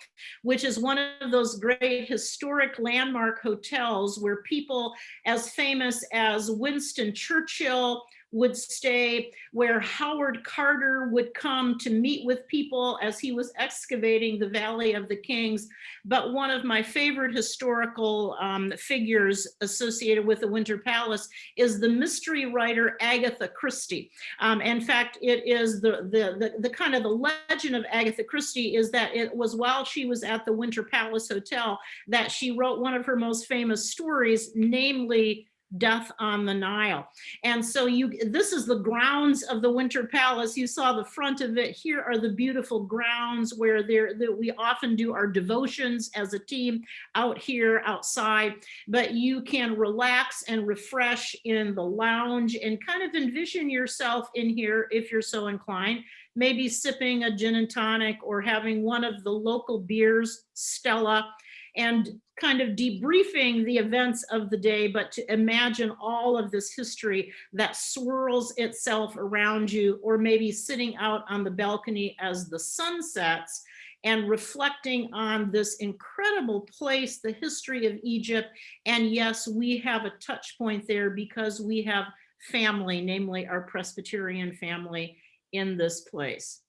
which is one of those great historic landmark hotels where people as famous as Winston Churchill, would stay, where Howard Carter would come to meet with people as he was excavating the Valley of the Kings. But one of my favorite historical um, figures associated with the Winter Palace is the mystery writer Agatha Christie. Um, in fact, it is the, the, the, the kind of the legend of Agatha Christie is that it was while she was at the Winter Palace Hotel that she wrote one of her most famous stories, namely death on the Nile. And so you, this is the grounds of the Winter Palace. You saw the front of it. Here are the beautiful grounds where there that we often do our devotions as a team out here outside, but you can relax and refresh in the lounge and kind of envision yourself in here if you're so inclined maybe sipping a gin and tonic or having one of the local beers, Stella, and kind of debriefing the events of the day, but to imagine all of this history that swirls itself around you, or maybe sitting out on the balcony as the sun sets and reflecting on this incredible place, the history of Egypt. And yes, we have a touch point there because we have family, namely our Presbyterian family in this place.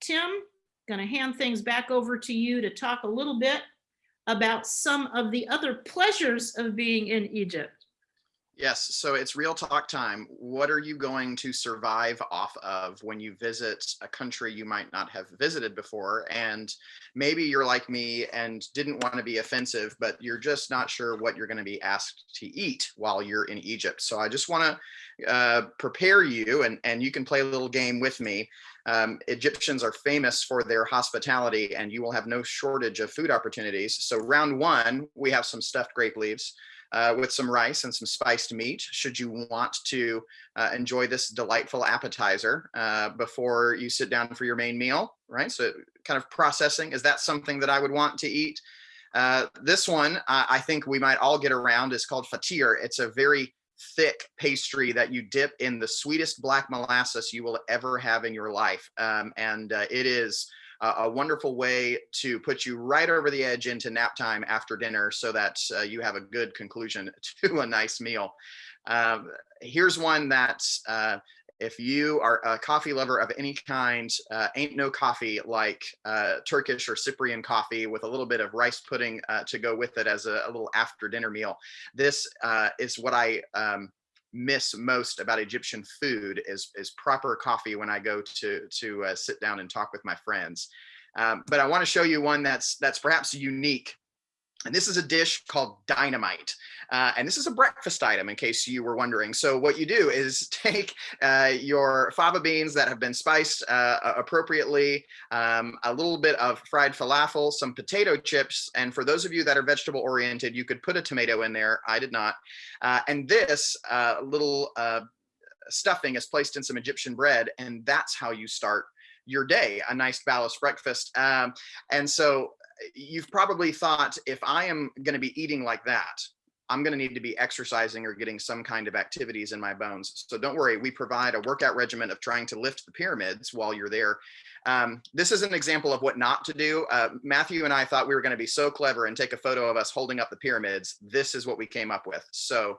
Tim, gonna hand things back over to you to talk a little bit about some of the other pleasures of being in Egypt. Yes, so it's real talk time. What are you going to survive off of when you visit a country you might not have visited before? And maybe you're like me and didn't want to be offensive, but you're just not sure what you're going to be asked to eat while you're in Egypt. So I just want to uh, prepare you and, and you can play a little game with me. Um, Egyptians are famous for their hospitality and you will have no shortage of food opportunities. So round one, we have some stuffed grape leaves uh, with some rice and some spiced meat should you want to uh, enjoy this delightful appetizer uh, before you sit down for your main meal, right? So kind of processing, is that something that I would want to eat? Uh, this one, I think we might all get around is called fatir. It's a very thick pastry that you dip in the sweetest black molasses you will ever have in your life. Um, and uh, it is uh, a wonderful way to put you right over the edge into nap time after dinner so that uh, you have a good conclusion to a nice meal. Um, here's one that uh, if you are a coffee lover of any kind, uh, ain't no coffee like uh, Turkish or Cyprian coffee with a little bit of rice pudding uh, to go with it as a, a little after dinner meal. This uh, is what I um, miss most about Egyptian food is, is proper coffee when I go to, to uh, sit down and talk with my friends. Um, but I want to show you one that's that's perhaps unique and this is a dish called dynamite. Uh, and this is a breakfast item in case you were wondering. So what you do is take uh, your fava beans that have been spiced uh, appropriately, um, a little bit of fried falafel, some potato chips. And for those of you that are vegetable oriented, you could put a tomato in there. I did not. Uh, and this uh, little uh, stuffing is placed in some Egyptian bread. And that's how you start your day, a nice balanced breakfast. Um, and so you've probably thought if I am going to be eating like that, I'm going to need to be exercising or getting some kind of activities in my bones. So don't worry, we provide a workout regimen of trying to lift the pyramids while you're there. Um, this is an example of what not to do. Uh, Matthew and I thought we were going to be so clever and take a photo of us holding up the pyramids. This is what we came up with. So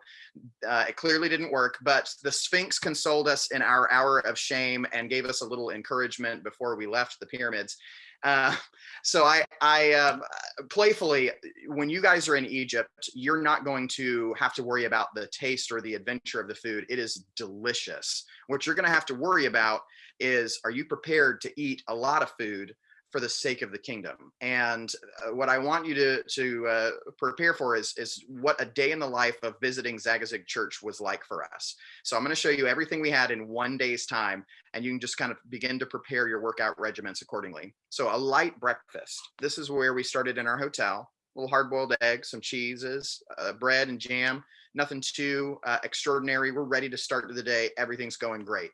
uh, it clearly didn't work, but the Sphinx consoled us in our hour of shame and gave us a little encouragement before we left the pyramids. Uh, so I, I um, playfully, when you guys are in Egypt, you're not going to have to worry about the taste or the adventure of the food. It is delicious. What you're going to have to worry about is, are you prepared to eat a lot of food for the sake of the kingdom. And uh, what I want you to to uh, prepare for is is what a day in the life of visiting Zagazig Church was like for us. So I'm going to show you everything we had in one day's time, and you can just kind of begin to prepare your workout regiments accordingly. So a light breakfast. This is where we started in our hotel. A little hard-boiled eggs, some cheeses, uh, bread and jam. Nothing too uh, extraordinary. We're ready to start the day. Everything's going great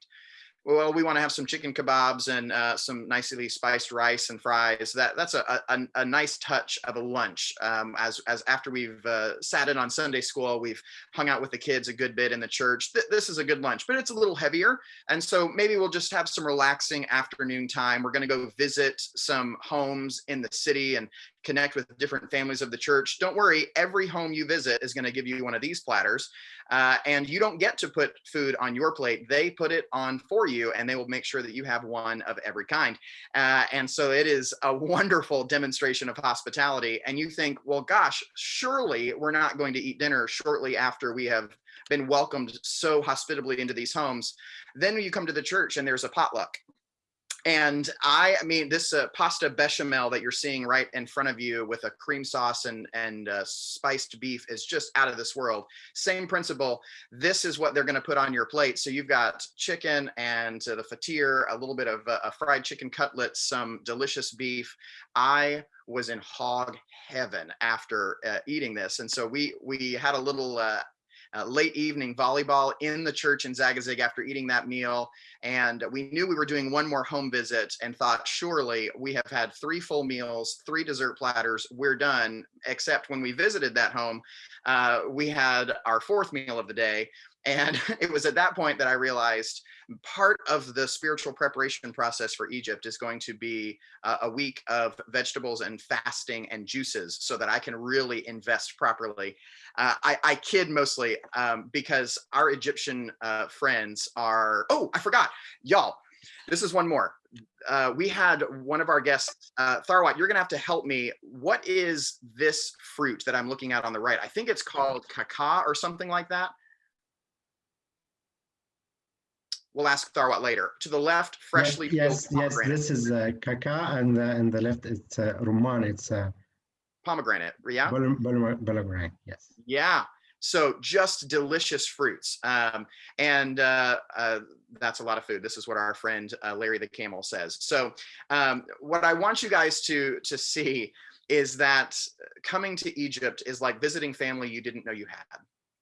well, we want to have some chicken kebabs and uh, some nicely spiced rice and fries. That that's a, a, a nice touch of a lunch. Um, as as after we've uh, sat in on Sunday school, we've hung out with the kids a good bit in the church. Th this is a good lunch, but it's a little heavier. And so maybe we'll just have some relaxing afternoon time. We're going to go visit some homes in the city and connect with different families of the church. Don't worry, every home you visit is going to give you one of these platters. Uh, and you don't get to put food on your plate. They put it on for you and they will make sure that you have one of every kind. Uh, and so it is a wonderful demonstration of hospitality. And you think, well, gosh, surely we're not going to eat dinner shortly after we have been welcomed so hospitably into these homes. Then you come to the church and there's a potluck and I, I mean, this uh, pasta bechamel that you're seeing right in front of you with a cream sauce and, and uh, spiced beef is just out of this world. Same principle. This is what they're going to put on your plate. So you've got chicken and uh, the fatir, a little bit of uh, a fried chicken cutlet, some delicious beef. I was in hog heaven after uh, eating this. And so we, we had a little uh, uh, late evening volleyball in the church in Zagazig after eating that meal. And we knew we were doing one more home visit and thought, surely we have had three full meals, three dessert platters, we're done. Except when we visited that home, uh, we had our fourth meal of the day. And it was at that point that I realized part of the spiritual preparation process for Egypt is going to be uh, a week of vegetables and fasting and juices so that I can really invest properly. Uh, I, I, kid mostly um, because our Egyptian uh, friends are, oh, I forgot, y'all, this is one more. Uh, we had one of our guests, uh, Tharwat, you're gonna have to help me. What is this fruit that I'm looking at on the right? I think it's called kaka or something like that. We'll ask Tharwat later. To the left, freshly yes, yes, yes. This is uh, kaka, and uh, and the left it's uh, rumman. It's uh, pomegranate. Yeah. pomegranate. Yes. Yeah. So just delicious fruits. Um, and uh, uh, that's a lot of food. This is what our friend uh, Larry the Camel says. So um, what I want you guys to, to see is that coming to Egypt is like visiting family you didn't know you had.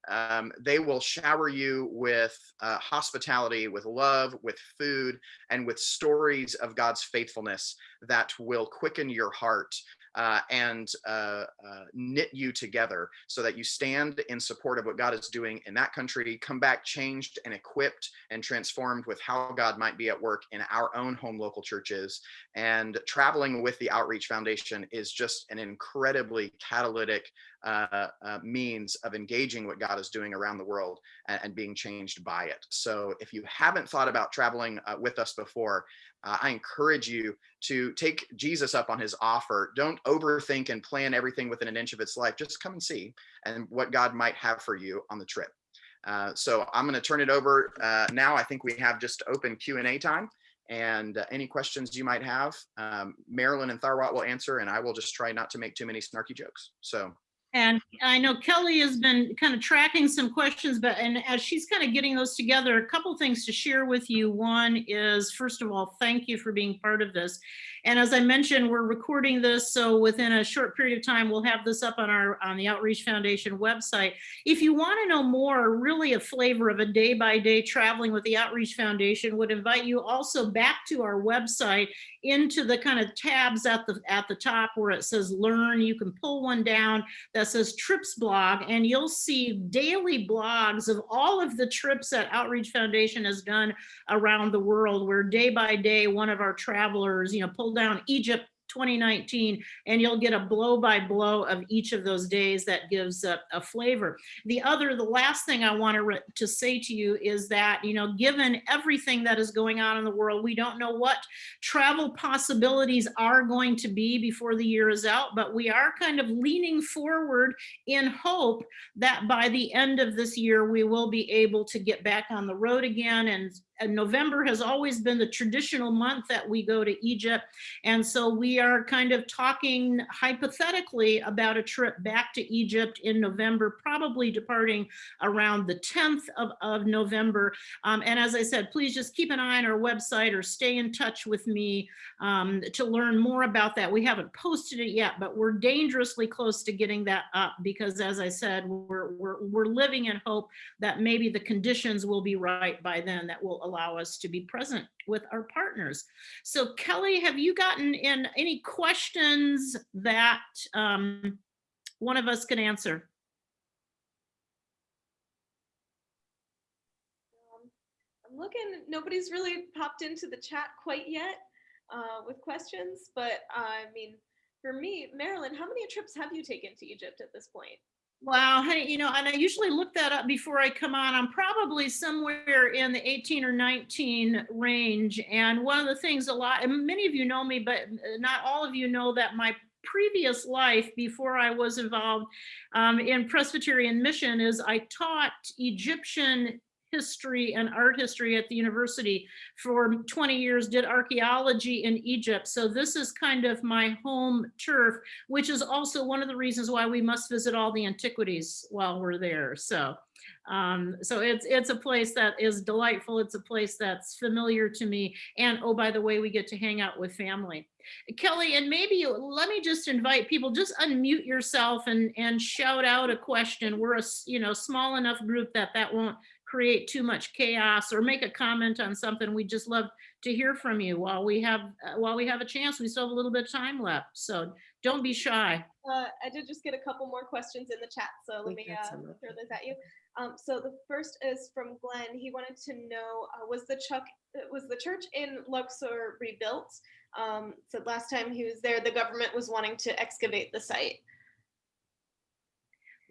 Um, they will shower you with uh, hospitality, with love, with food, and with stories of God's faithfulness that will quicken your heart uh, and uh, uh, knit you together so that you stand in support of what God is doing in that country, come back changed and equipped and transformed with how God might be at work in our own home local churches. And traveling with the Outreach Foundation is just an incredibly catalytic uh, uh, means of engaging what God is doing around the world and, and being changed by it. So if you haven't thought about traveling uh, with us before, uh, I encourage you to take Jesus up on his offer. Don't overthink and plan everything within an inch of its life. Just come and see and what God might have for you on the trip. Uh, so I'm going to turn it over uh, now. I think we have just open Q&A time and uh, any questions you might have, um, Marilyn and Tharwat will answer and I will just try not to make too many snarky jokes. So And I know Kelly has been kind of tracking some questions, but and as she's kind of getting those together, a couple things to share with you. One is, first of all, thank you for being part of this. And as I mentioned, we're recording this, so within a short period of time, we'll have this up on our on the Outreach Foundation website. If you want to know more, really a flavor of a day by day traveling with the Outreach Foundation, would invite you also back to our website into the kind of tabs at the at the top where it says learn. You can pull one down that says trips blog and you'll see daily blogs of all of the trips that Outreach Foundation has done around the world where day by day one of our travelers, you know, pulled down Egypt 2019 and you'll get a blow by blow of each of those days that gives a, a flavor. The other, the last thing I want to, to say to you is that, you know, given everything that is going on in the world, we don't know what travel possibilities are going to be before the year is out, but we are kind of leaning forward in hope that by the end of this year, we will be able to get back on the road again and and November has always been the traditional month that we go to Egypt. And so we are kind of talking hypothetically about a trip back to Egypt in November, probably departing around the 10th of, of November. Um, and as I said, please just keep an eye on our website or stay in touch with me um, to learn more about that. We haven't posted it yet, but we're dangerously close to getting that up because as I said, we're, we're, we're living in hope that maybe the conditions will be right by then that will allow us to be present with our partners. So Kelly, have you gotten in any questions that um, one of us can answer? Um, I'm looking, nobody's really popped into the chat quite yet uh, with questions, but I mean, for me, Marilyn, how many trips have you taken to Egypt at this point? Wow, hey, you know, and I usually look that up before I come on. I'm probably somewhere in the 18 or 19 range. And one of the things a lot, and many of you know me, but not all of you know that my previous life before I was involved um, in Presbyterian mission is I taught Egyptian history and art history at the university for 20 years, did archaeology in Egypt. So this is kind of my home turf, which is also one of the reasons why we must visit all the antiquities while we're there. So um, so it's it's a place that is delightful. It's a place that's familiar to me. And oh, by the way, we get to hang out with family. Kelly, and maybe you, let me just invite people, just unmute yourself and, and shout out a question. We're a you know small enough group that that won't create too much chaos or make a comment on something. We just love to hear from you while we have uh, while we have a chance. We still have a little bit of time left, so don't be shy. Uh, I did just get a couple more questions in the chat, so let me uh, throw those at you. Um, so the first is from Glenn. He wanted to know uh, was the Chuck was the church in Luxor rebuilt? Um, so last time he was there, the government was wanting to excavate the site.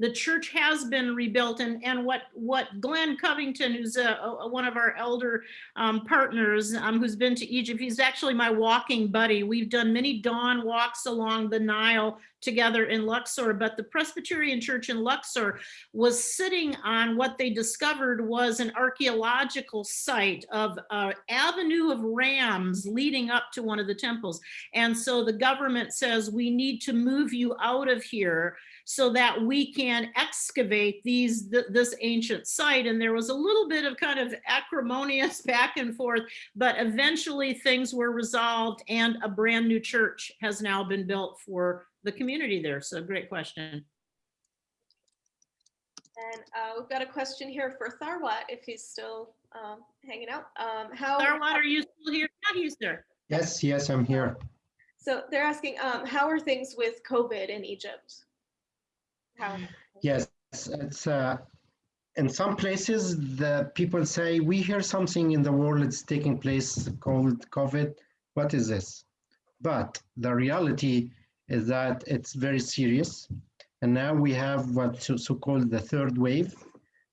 The church has been rebuilt and and what what Glenn Covington who's a, a- one of our elder um, partners um, who's been to Egypt he's actually my walking buddy. We've done many dawn walks along the Nile together in Luxor but the Presbyterian church in Luxor was sitting on what they discovered was an archaeological site of an avenue of rams leading up to one of the temples and so the government says we need to move you out of here so that we can excavate these th this ancient site. And there was a little bit of kind of acrimonious back and forth, but eventually things were resolved and a brand new church has now been built for the community there. So great question. And uh, we've got a question here for Tharwat, if he's still um, hanging out. Um, how Tharwat, are you still here? Yeah, he's there. Yes, yes, I'm here. So they're asking, um, how are things with COVID in Egypt? How? Yes, it's uh, in some places the people say we hear something in the world that's taking place called COVID. What is this? But the reality is that it's very serious, and now we have what so- so-called the third wave,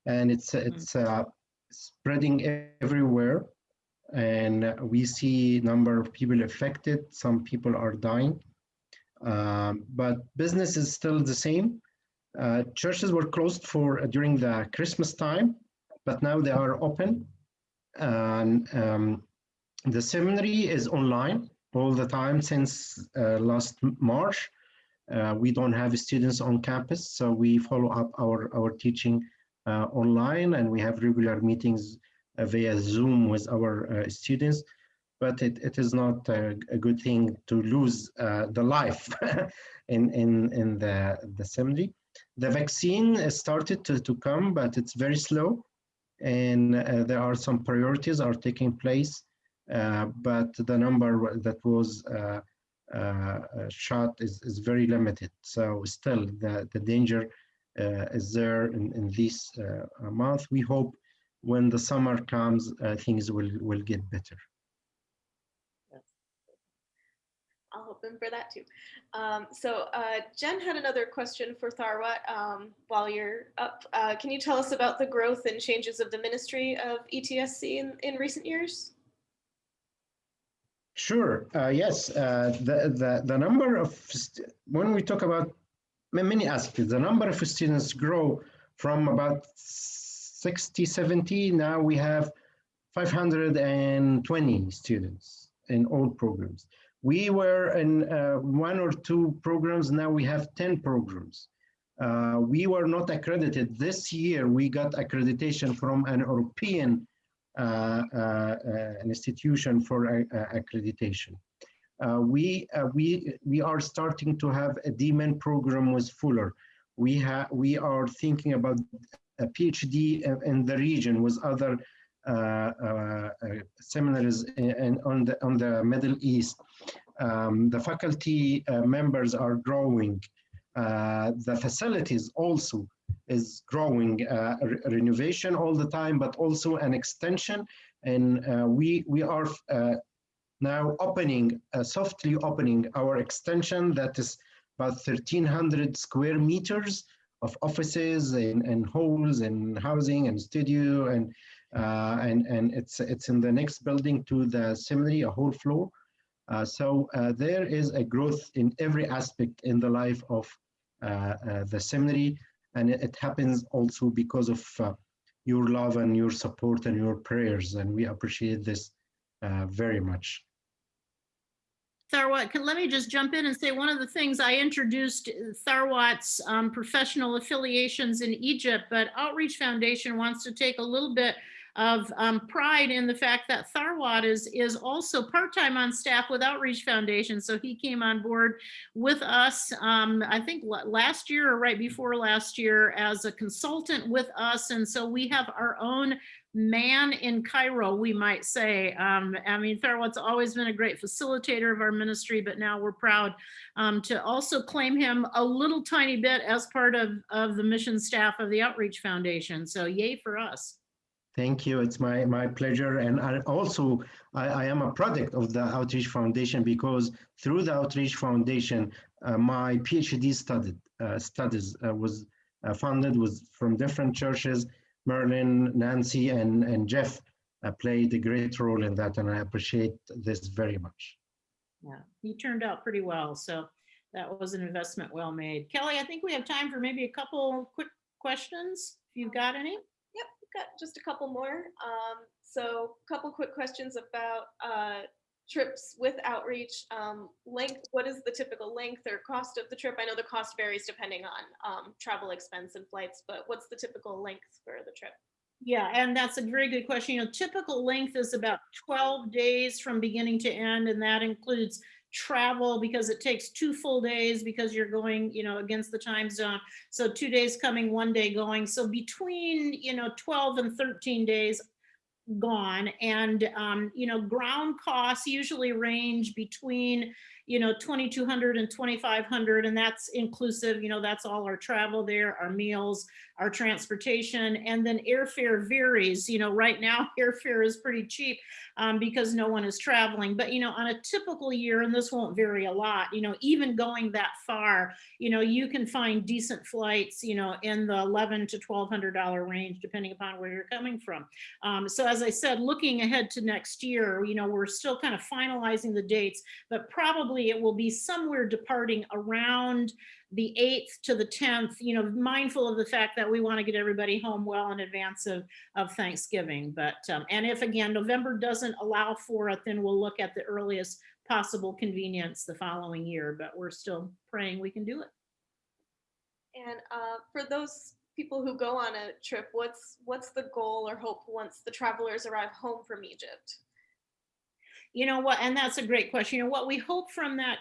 and it's it's uh, spreading everywhere, and we see number of people affected. Some people are dying, um, but business is still the same. Uh, churches were closed for uh, during the Christmas time, but now they are open. And um, the seminary is online all the time since uh, last March. Uh, we don't have students on campus, so we follow up our, our teaching uh, online and we have regular meetings via Zoom with our students. But it, it is not a, a good thing to lose uh, the life in, in, in the, the seminary. The vaccine started to, to come, but it's very slow. And uh, there are some priorities are taking place, but the number that was uh, uh, uh, shot is, is very limited. So still the, the danger uh, is there in, in this uh, month. We hope when the summer comes, uh, things will, will get better. I'll hope them for that too. Um, so uh, Jen had another question for Tharwat um, while you're up. Uh, can you tell us about the growth and changes of the ministry of ETSC in, in recent years? Sure. Uh, yes. Uh, the, the the number of when we talk about many aspects, the number of students grow from about 60, 70. Now we have 520 students in all programs. We were in uh, one or two programs. Now we have 10 programs. Uh, we were not accredited this year. We got accreditation from an European an institution for uh, uh, accreditation. Uh, we uh, we we are starting to have a DMin program with Fuller. We have we are thinking about a PhD in- the region with other uh, uh, uh, seminaries in, in- on the on the Middle East. Um, the faculty uh, members are growing. Uh, the facilities also is growing uh, re- renovation all the time, but also an extension. And uh, we we are uh, now opening, softly opening our extension that is about 1,300 square meters of offices and, and halls and housing and studio and uh, and and it's it's in the next building to the seminary, a whole floor. Uh, so uh, there is a growth in every aspect in the life of the seminary, and it, happens also because of uh, your love and your support and your prayers, and we appreciate this uh, very much. Tharwat, can, let me just jump in and say one of the things I introduced Tharwat's um, professional affiliations in Egypt, but Outreach Foundation wants to take a little bit of um, pride in the fact that Tharwat is, is also part-time on staff with Outreach Foundation. So he came on board with us, um, I think last year or right before last year as a consultant with us. And so we have our own man in Cairo, we might say. Um, I mean, Tharwat's always been a great facilitator of our ministry, but now we're proud um, to also claim him a little tiny bit as part of, of the mission staff of the Outreach Foundation. So yay for us. Thank you. It's my, my pleasure. And I also, I, I am a product of the Outreach Foundation because through the Outreach Foundation, uh, my PhD studied, uh, studies uh, was uh, funded was from different churches. Marilyn, Nancy, and, and Jeff uh, played a great role in that, and I appreciate this very much. Yeah, he turned out pretty well. So that was an investment well made. Kelly, I think we have time for maybe a couple quick questions. If you've got any. Got just a couple more. Um, so a couple quick questions about uh, trips with outreach. Um, length, what is the typical length or cost of the trip? I know the cost varies depending on um, travel expense and flights, but what's the typical length for the trip? Yeah, and that's a very good question. You know, typical length is about 12 days from beginning to end, and that includes travel because it takes two full days because you're going, you know, against the time zone. So two days coming, one day going. So between, you know, 12 and 13 days, gone and, um, you know, ground costs usually range between, you know, 2,200 and 2,500 and that's inclusive, you know, that's all our travel there, our meals, our transportation, and then airfare varies, you know, right now airfare is pretty cheap um, because no one is traveling, but you know, on a typical year, and this won't vary a lot, you know, even going that far, you know, you can find decent flights, you know, in the 11 to $1,200 range, depending upon where you're coming from. Um, so as I said, looking ahead to next year, you know, we're still kind of finalizing the dates, but probably it will be somewhere departing around the 8th to the 10th, you know, mindful of the fact that we want to get everybody home well in advance of, of Thanksgiving. But, um, and if again, November doesn't allow for it, then we'll look at the earliest possible convenience the following year, but we're still praying we can do it. And uh, for those people who go on a trip, what's what's the goal or hope once the travelers arrive home from Egypt? You know what, and that's a great question. You know, what we hope from that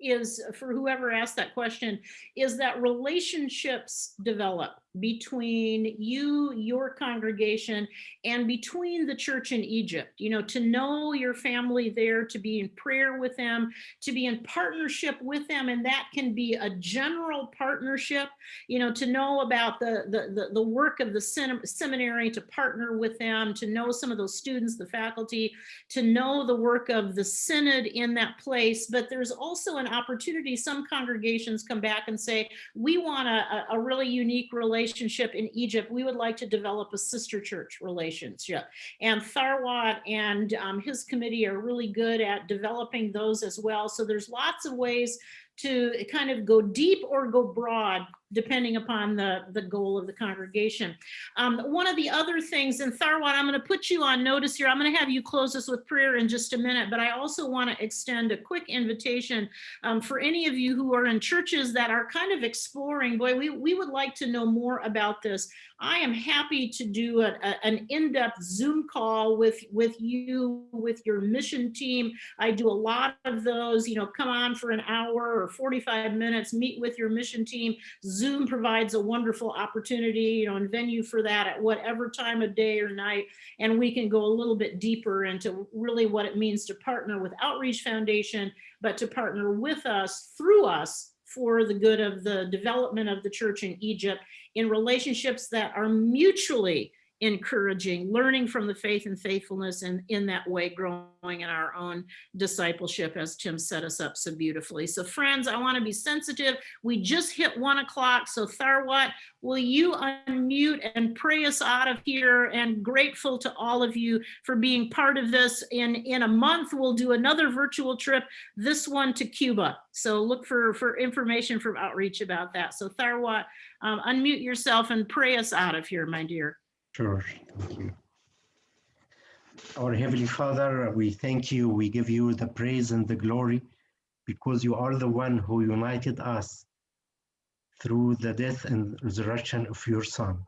is for whoever asked that question is that relationships develop between you, your congregation, and between the church in Egypt, you know, to know your family there, to be in prayer with them, to be in partnership with them. And that can be a general partnership, you know, to know about the, the, the, the work of the seminary, to partner with them, to know some of those students, the faculty, to know the work of the synod in that place. But there's also an opportunity, some congregations come back and say, we want a, a really unique relationship relationship in Egypt, we would like to develop a sister church relationship. And Tharwat and um, his committee are really good at developing those as well. So there's lots of ways to kind of go deep or go broad depending upon the, the goal of the congregation. Um, one of the other things, and Tharwat, I'm going to put you on notice here. I'm going to have you close us with prayer in just a minute, but I also want to extend a quick invitation um, for any of you who are in churches that are kind of exploring, boy, we, we would like to know more about this. I am happy to do a, a, an in-depth Zoom call with, with you, with your mission team. I do a lot of those, you know, come on for an hour or 45 minutes, meet with your mission team, Zoom provides a wonderful opportunity, you know, and venue for that at whatever time of day or night. And we can go a little bit deeper into really what it means to partner with Outreach Foundation, but to partner with us, through us, for the good of the development of the church in Egypt in relationships that are mutually encouraging, learning from the faith and faithfulness and in that way growing in our own discipleship as Tim set us up so beautifully. So friends, I wanna be sensitive. We just hit one o'clock. So Tharwat, will you unmute and pray us out of here and grateful to all of you for being part of this. In, in a month, we'll do another virtual trip, this one to Cuba. So look for, for information from outreach about that. So Tharwat, um, unmute yourself and pray us out of here, my dear. Sure, thank you. Our Heavenly Father, we thank you, we give you the praise and the glory because you are the one who united us through the death and resurrection of your Son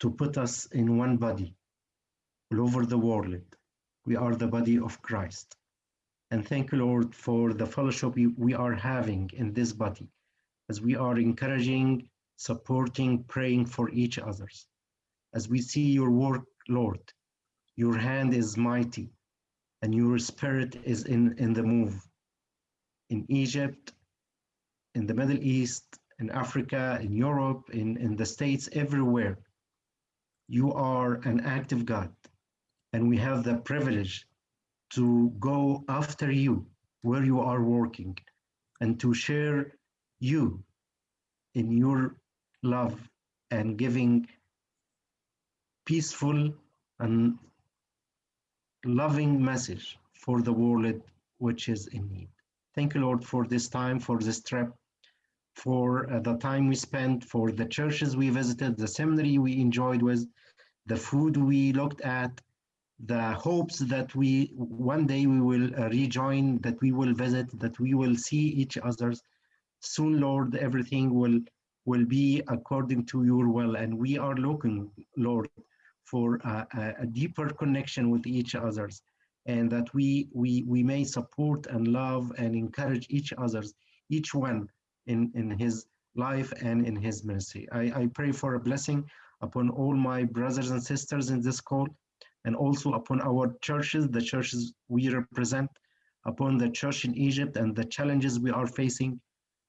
to put us in one body all over the world. We are the body of Christ. And thank you, Lord, for the fellowship we are having in this body as we are encouraging, supporting, praying for each others as we see your work, Lord. Your hand is mighty and your spirit is in, in the move. In Egypt, in the Middle East, in Africa, in Europe, in, in the States, everywhere. You are an active God and we have the privilege to go after you where you are working and to share you in your love and giving peaceful and loving message for the world which is in need. Thank you, Lord, for this time, for this trip, for uh, the time we spent, for the churches we visited, the seminary we enjoyed with, the food we looked at, the hopes that we one day we will uh, rejoin, that we will visit, that we will see each other's. Soon, Lord, everything will will be according to your will, and we are looking, Lord, for a, a, deeper connection with each others and that we, we, we may support and love and encourage each others, each one in, in his life and in his ministry. I, I pray for a blessing upon all my brothers and sisters in this call, and also upon our churches, the churches we represent, upon the church in Egypt and the challenges we are facing,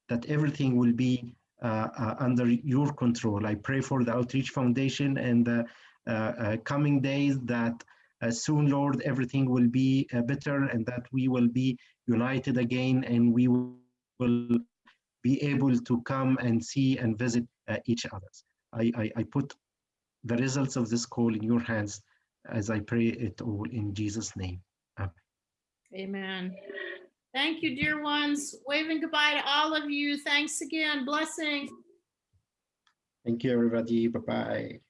that everything will be uh, uh, under your control. I pray for the Outreach Foundation and the coming days that uh, soon, Lord, everything will be uh, better and that we will be united again and we will will be able to come and see and visit uh, each other. I, I, I put the results of this call in your hands as I pray it all in Jesus' name. Amen. Thank you, dear ones. Waving goodbye to all of you. Thanks again. Blessing. Thank you, everybody. Bye-bye.